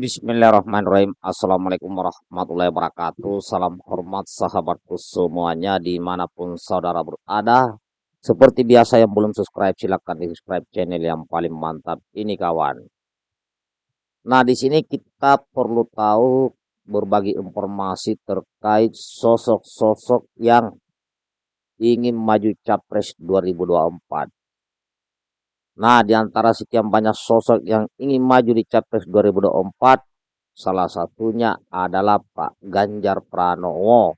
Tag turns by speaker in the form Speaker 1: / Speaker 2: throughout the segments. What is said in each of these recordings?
Speaker 1: Bismillahirrahmanirrahim. Assalamualaikum warahmatullahi wabarakatuh. Salam hormat sahabatku semuanya di mana pun saudara berada. Seperti biasa yang belum subscribe silahkan di subscribe channel yang paling mantap ini kawan. Nah di sini kita perlu tahu berbagi informasi terkait sosok-sosok yang ingin maju capres 2024. Nah, di antara sekian banyak sosok yang ingin maju di Capres 2024, salah satunya adalah Pak Ganjar Pranowo.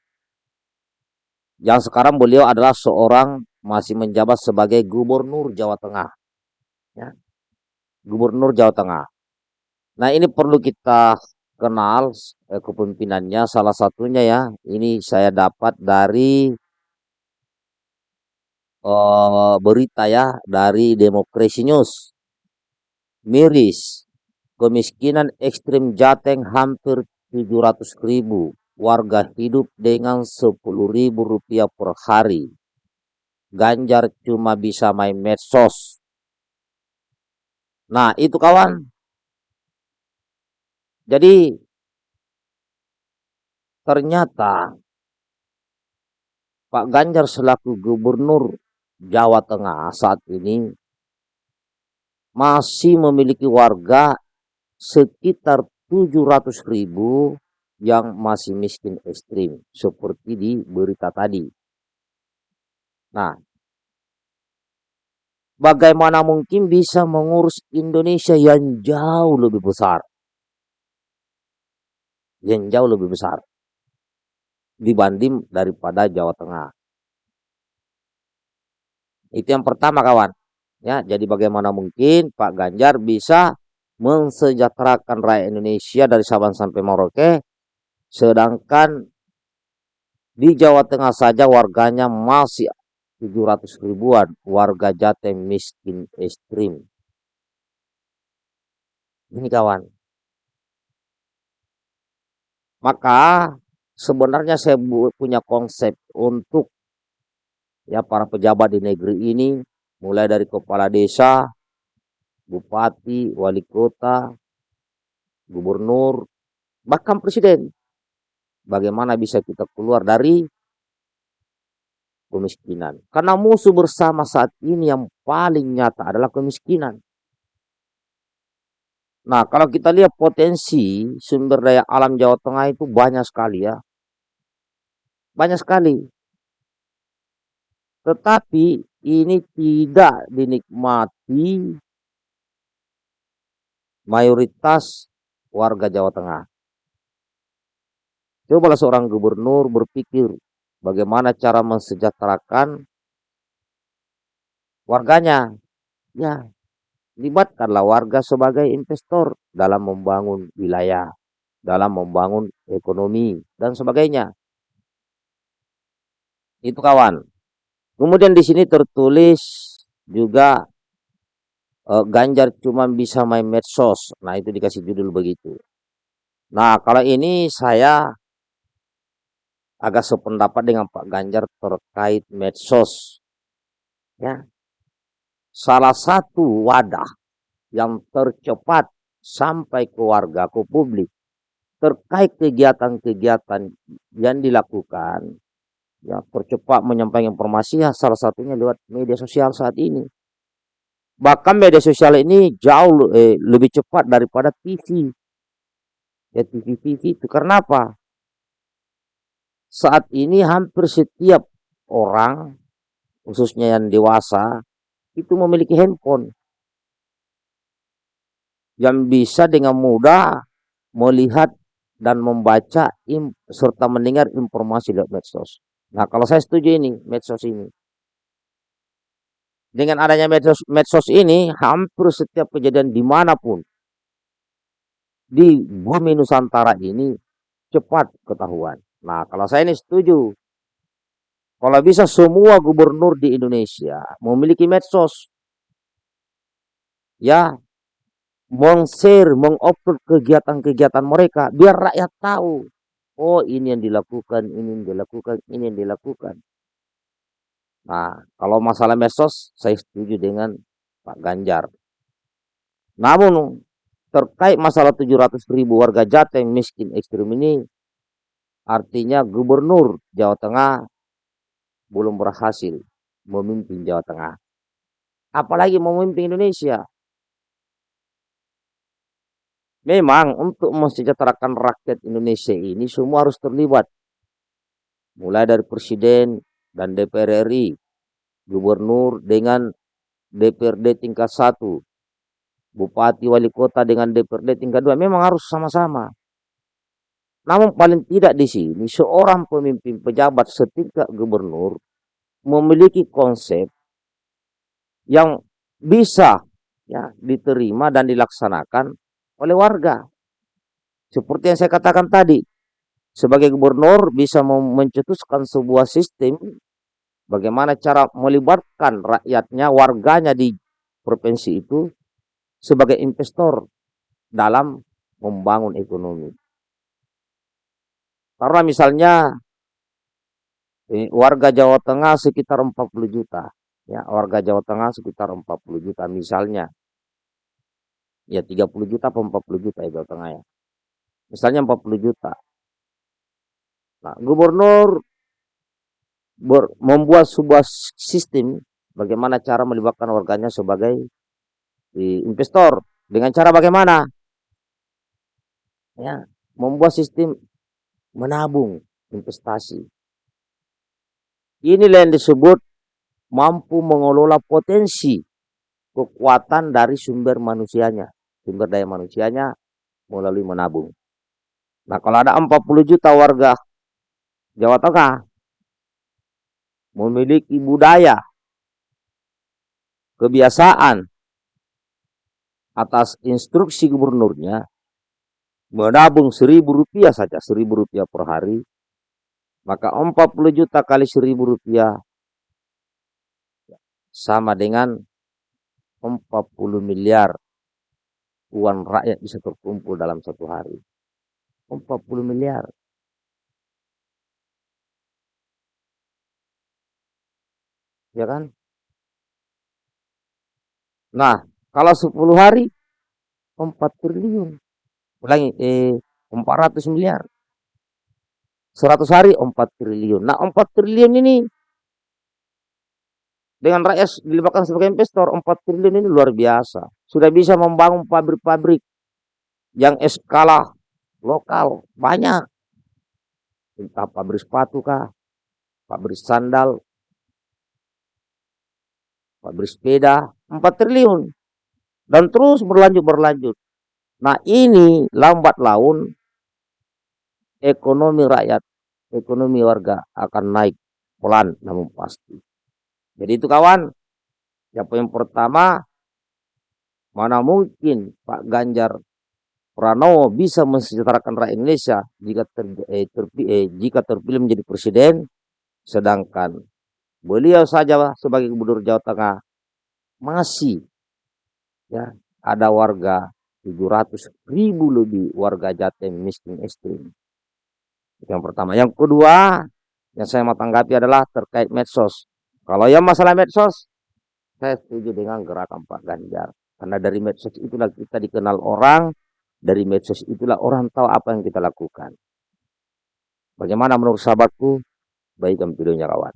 Speaker 1: Yang sekarang beliau adalah seorang masih menjabat sebagai Gubernur Jawa Tengah. Ya. Gubernur Jawa Tengah. Nah, ini perlu kita kenal eh, kepemimpinannya salah satunya ya. Ini saya dapat dari uh, berita ya dari Demokrasi News. Miris, kemiskinan ekstrim Jateng hampir 700 ribu. Warga hidup dengan 10 ribu rupiah per hari. Ganjar cuma bisa main medsos. Nah itu kawan. Jadi ternyata Pak Ganjar selaku gubernur Jawa Tengah saat ini masih memiliki warga sekitar 700 ribu yang masih miskin ekstrim seperti di berita tadi. Nah, bagaimana mungkin bisa mengurus Indonesia yang jauh lebih besar? Yang jauh lebih besar dibanding daripada Jawa Tengah. Itu yang pertama kawan. Ya, jadi bagaimana mungkin Pak Ganjar bisa mensejahterakan rakyat Indonesia dari Sabang sampai Merauke sedangkan di Jawa Tengah saja warganya masih 700 ribuan warga Jateng miskin ekstrim. Ini kawan. Maka sebenarnya saya punya konsep untuk ya para pejabat di negeri ini mulai dari kepala desa, bupati, wali kota, gubernur, bahkan presiden. Bagaimana bisa kita keluar dari kemiskinan? Karena musuh bersama saat ini yang paling nyata adalah kemiskinan. Nah, kalau kita lihat potensi sumber daya alam Jawa Tengah itu banyak sekali ya. Banyak sekali. Tetapi ini tidak dinikmati mayoritas warga Jawa Tengah. Cobalah seorang gubernur berpikir bagaimana cara mensejahterakan warganya. Ya, libatkanlah warga sebagai investor dalam membangun wilayah, dalam membangun ekonomi, dan sebagainya. Itu kawan. Kemudian di sini tertulis juga uh, Ganjar cuma bisa main medsos. Nah, itu dikasih judul begitu. Nah, kalau ini saya agak sependapat dengan Pak Ganjar terkait medsos. Ya. Salah satu wadah yang tercepat sampai ke warga, ke publik terkait kegiatan-kegiatan yang dilakukan ya percepat menyampaikan informasi ya salah satunya lewat media sosial saat ini. Bahkan media sosial ini jauh eh, lebih cepat daripada TV. Ya TV-TV itu karena apa? Saat ini hampir setiap orang, khususnya yang dewasa, itu memiliki handphone. Yang bisa dengan mudah melihat dan membaca serta mendengar informasi lewat medsos. Nah, kalau saya setuju ini, medsos ini. Dengan adanya medsos, medsos ini, hampir setiap kejadian di mana pun di bumi Nusantara ini cepat ketahuan. Nah, kalau saya ini setuju. Kalau bisa semua gubernur di Indonesia memiliki medsos. Ya, meng-share, meng-upload kegiatan-kegiatan mereka biar rakyat tahu Oh ini yang dilakukan, ini yang dilakukan, ini yang dilakukan. Nah, kalau masalah medsos, saya setuju dengan Pak Ganjar. Namun, terkait masalah 700 ribu warga Jateng miskin ekstrim ini, artinya gubernur Jawa Tengah belum berhasil memimpin Jawa Tengah. Apalagi memimpin Indonesia. Memang untuk mensejahterakan rakyat Indonesia ini semua harus terlibat. Mulai dari presiden dan DPR RI, gubernur dengan DPRD tingkat satu, bupati wali kota dengan DPRD tingkat dua, memang harus sama-sama. Namun paling tidak di sini seorang pemimpin pejabat setingkat gubernur memiliki konsep yang bisa ya diterima dan dilaksanakan oleh warga. Seperti yang saya katakan tadi, sebagai gubernur bisa mencetuskan sebuah sistem bagaimana cara melibatkan rakyatnya, warganya di provinsi itu sebagai investor dalam membangun ekonomi. Karena misalnya warga Jawa Tengah sekitar 40 juta, ya warga Jawa Tengah sekitar 40 juta misalnya ya 30 juta atau 40 juta ya Jawa Tengah ya. Misalnya 40 juta. Nah, gubernur ber, membuat sebuah sistem bagaimana cara melibatkan warganya sebagai investor. Dengan cara bagaimana? Ya, membuat sistem menabung investasi. Inilah yang disebut mampu mengelola potensi kekuatan dari sumber manusianya sumber daya manusianya melalui menabung. Nah kalau ada 40 juta warga Jawa Tengah memiliki budaya, kebiasaan atas instruksi gubernurnya menabung seribu rupiah saja, seribu rupiah per hari, maka 40 juta kali seribu rupiah sama dengan 40 miliar uang rakyat bisa terkumpul dalam satu hari. 40 miliar. Ya kan? Nah, kalau 10 hari 4 triliun. Ulangi, eh, 400 miliar. 100 hari 4 triliun. Nah, 4 triliun ini dengan rakyat dilibatkan sebagai investor 4 triliun ini luar biasa sudah bisa membangun pabrik-pabrik yang skala lokal banyak. Entah pabrik sepatu kah, pabrik sandal, pabrik sepeda, 4 triliun. Dan terus berlanjut-berlanjut. Nah ini lambat laun ekonomi rakyat, ekonomi warga akan naik pelan namun pasti. Jadi itu kawan, yang poin pertama Mana mungkin Pak Ganjar Pranowo bisa mensejahterakan rakyat Indonesia jika ter, eh, ter, eh, jika terpilih menjadi presiden, sedangkan beliau saja sebagai gubernur Jawa Tengah masih ya ada warga 700 ribu lebih warga Jateng miskin ekstrim. Yang pertama. Yang kedua, yang saya mau tanggapi adalah terkait medsos. Kalau yang masalah medsos, saya setuju dengan gerakan Pak Ganjar. Karena dari medsos itulah kita dikenal orang, dari medsos itulah orang tahu apa yang kita lakukan. Bagaimana menurut sahabatku? Baikkan videonya kawan.